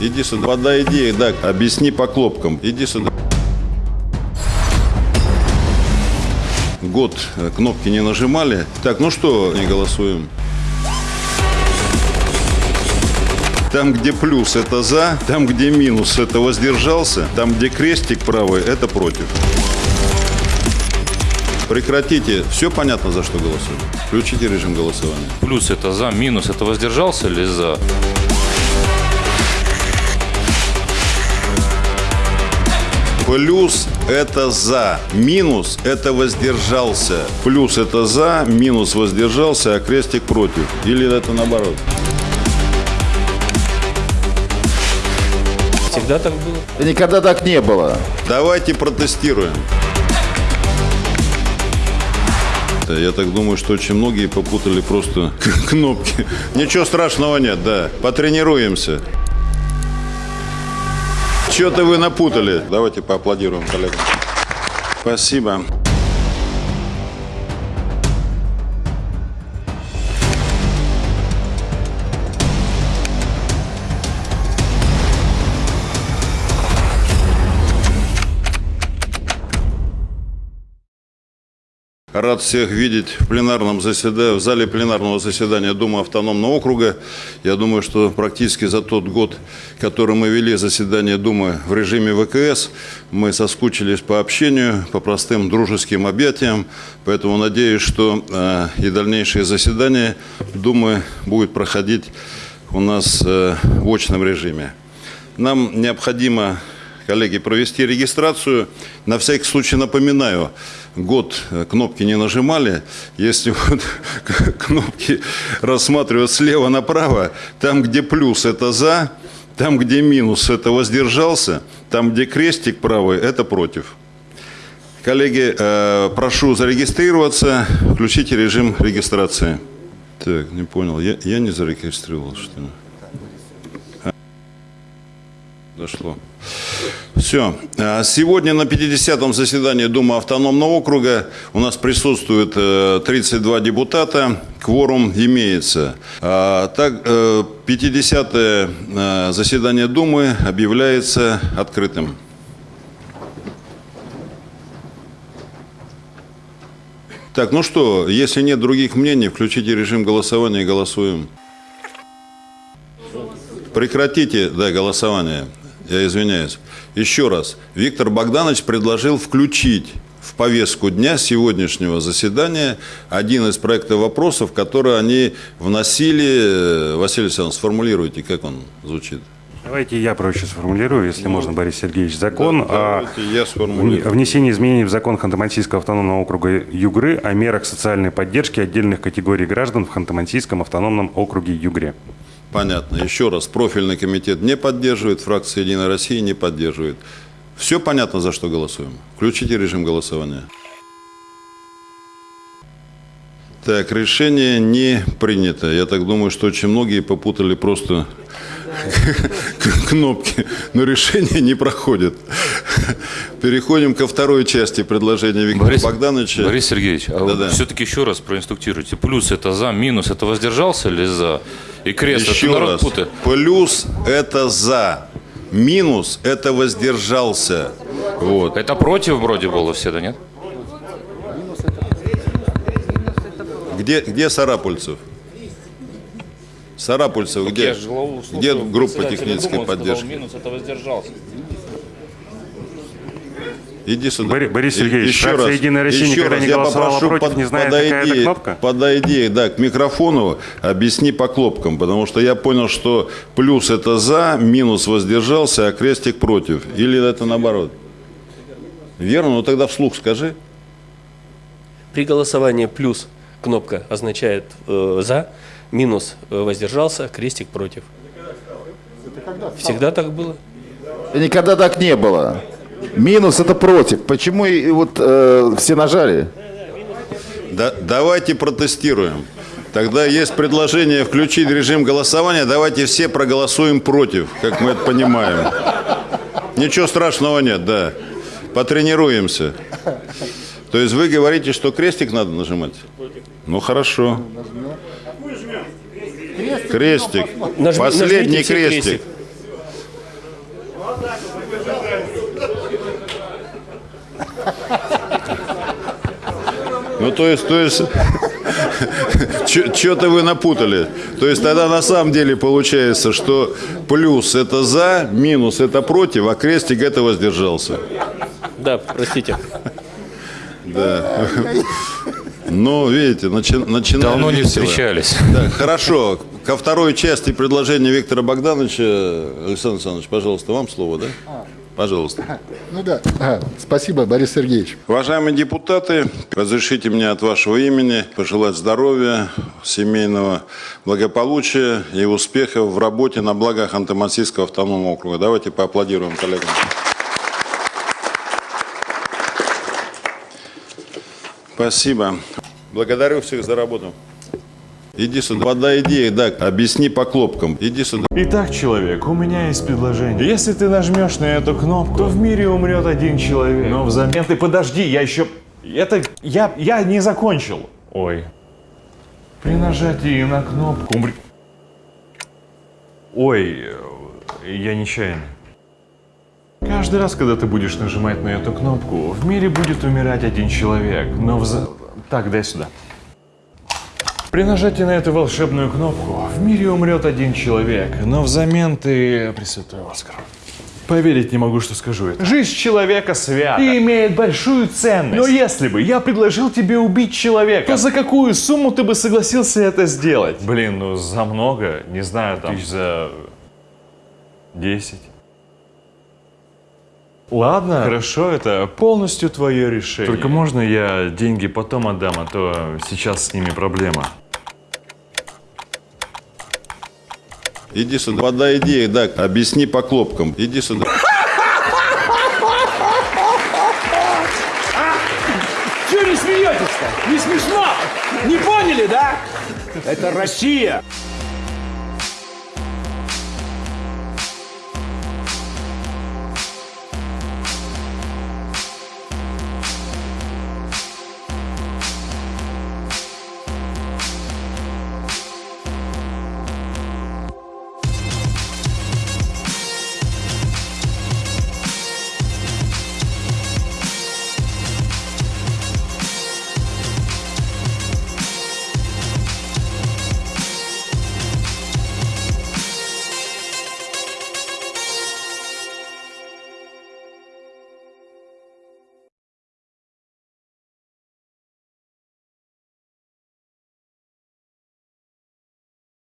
Иди сюда. Подойди, да, объясни по кнопкам. Иди сюда. Год э, кнопки не нажимали. Так, ну что, не голосуем. Там, где плюс, это за. Там, где минус, это воздержался. Там, где крестик правый, это против. Прекратите. Все понятно, за что голосуем. Включите режим голосования. Плюс это за, минус это воздержался или за? Плюс – это за, минус – это воздержался. Плюс – это за, минус – воздержался, а крестик против. Или это наоборот? Всегда так было. Никогда так не было. Давайте протестируем. Я так думаю, что очень многие попутали просто кнопки. Ничего страшного нет, да. Потренируемся. Что-то вы напутали. Давайте поаплодируем коллегам. Спасибо. Рад всех видеть в пленарном заседании, в зале пленарного заседания Думы автономного округа. Я думаю, что практически за тот год, который мы вели заседание Думы в режиме ВКС, мы соскучились по общению, по простым дружеским объятиям. Поэтому надеюсь, что э, и дальнейшие заседания Думы будут проходить у нас э, в очном режиме. Нам необходимо коллеги, провести регистрацию. На всякий случай напоминаю, год э, кнопки не нажимали. Если вот кнопки рассматривать слева направо, там, где плюс – это «за», там, где минус – это «воздержался», там, где крестик правый – это «против». Коллеги, э, прошу зарегистрироваться. Включите режим регистрации. Так, не понял. Я, я не зарегистрировал, что ли? А, Дошло. Все. А Сегодня на 50-м заседании Думы автономного округа у нас присутствует э, 32 депутата. Кворум имеется. А, Так, э, 50-е э, заседание Думы объявляется открытым. Так, ну что, если нет других мнений, включите режим голосования и голосуем. Прекратите, да, голосование. Я извиняюсь. Еще раз. Виктор Богданович предложил включить в повестку дня сегодняшнего заседания один из проектов вопросов, которые они вносили. Василий Александрович, сформулируйте, как он звучит. Давайте я проще сформулирую, если можно, Борис Сергеевич. Закон о я сформулирую. внесении изменений в закон Ханты-Мансийского автономного округа Югры о мерах социальной поддержки отдельных категорий граждан в Ханты-Мансийском автономном округе Югре. Понятно. Еще раз. Профильный комитет не поддерживает, фракция «Единая Россия» не поддерживает. Все понятно, за что голосуем? Включите режим голосования. Так, решение не принято. Я так думаю, что очень многие попутали просто кнопки, но решение не проходит. Переходим ко второй части предложения Виктора Богдановича. Борис Сергеевич, а Да-да. вы все-таки еще раз проинструктируйте. Плюс это за, минус это воздержался или за? И крест Еще раз. путает. Плюс – это за, минус – это воздержался. Вот. Это против вроде было все, да нет? Где, где Сарапульцев? Сарапульцев, где? Где группа технической поддержки? Минус это воздержался. Иди сюда. Бори- Борис И- Сергеевич, еще раз, «Единая Россия» еще никогда раз, не я голосовала попрошу, против, под- не знает, какая это кнопка? Подойди, да, к микрофону, объясни по кнопкам, потому что я понял, что плюс это за, минус воздержался, а крестик против. Или это наоборот? Верно? Ну тогда вслух скажи. При голосовании плюс кнопка означает э, за, минус э, воздержался, крестик против. Всегда так было. Никогда так не было. Минус это против. Почему и вот э, все нажали? Да, давайте протестируем. Тогда есть предложение включить режим голосования. Давайте все проголосуем против, как мы это понимаем. Ничего страшного нет, да. Потренируемся. То есть вы говорите, что крестик надо нажимать? Ну хорошо. Крестик. Нажми- Последний крестик. крестик. Ну, то есть, то есть, что-то вы напутали. То есть тогда на самом деле получается, что плюс это за, минус это против, а крестик это воздержался. Да, простите. Да. Ну, видите, начи- начинаем Давно не встречались. Да, хорошо. Ко второй части предложения Виктора Богдановича, Александр Александрович, пожалуйста, вам слово, да? Пожалуйста. Ну да. А, спасибо, Борис Сергеевич. Уважаемые депутаты, разрешите мне от вашего имени пожелать здоровья, семейного благополучия и успехов в работе на благо Ханты-Мансийского автономного округа. Давайте поаплодируем коллегам. Спасибо. Благодарю всех за работу. Иди сюда. Подай идеи, да, объясни по клопкам. Иди сюда. Итак, человек, у меня есть предложение. Если ты нажмешь на эту кнопку, то в мире умрет один человек. Но взамен ты подожди, я еще... Это... Я... Я не закончил. Ой. При нажатии на кнопку умр... Ой, я нечаянно. Каждый раз, когда ты будешь нажимать на эту кнопку, в мире будет умирать один человек. Но вза... Так, дай сюда. При нажатии на эту волшебную кнопку в мире умрет один человек, но взамен ты... Пресвятой Оскар. Поверить не могу, что скажу это. Жизнь человека свята и имеет большую ценность. Но если бы я предложил тебе убить человека, то за какую сумму ты бы согласился это сделать? Блин, ну за много, не знаю, там... Тысяч за... 10. Ладно, хорошо, это полностью твое решение. Только можно я деньги потом отдам, а то сейчас с ними проблема. Иди сюда. Подай идеи, да, объясни по клопкам. Иди сюда. Чего не смеетесь-то? Не смешно? Не поняли, да? Это Россия.